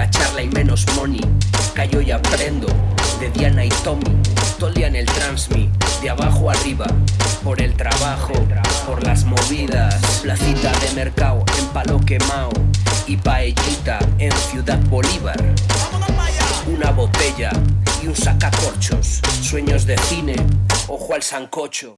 poca charla y menos money. Callo y aprendo de Diana y Tommy. Tolia en el transmi, de abajo arriba. Por el trabajo, por las movidas. Placita de mercado en palo quemao. Y paellita en Ciudad Bolívar. Una botella y un sacacorchos. Sueños de cine, ojo al sancocho.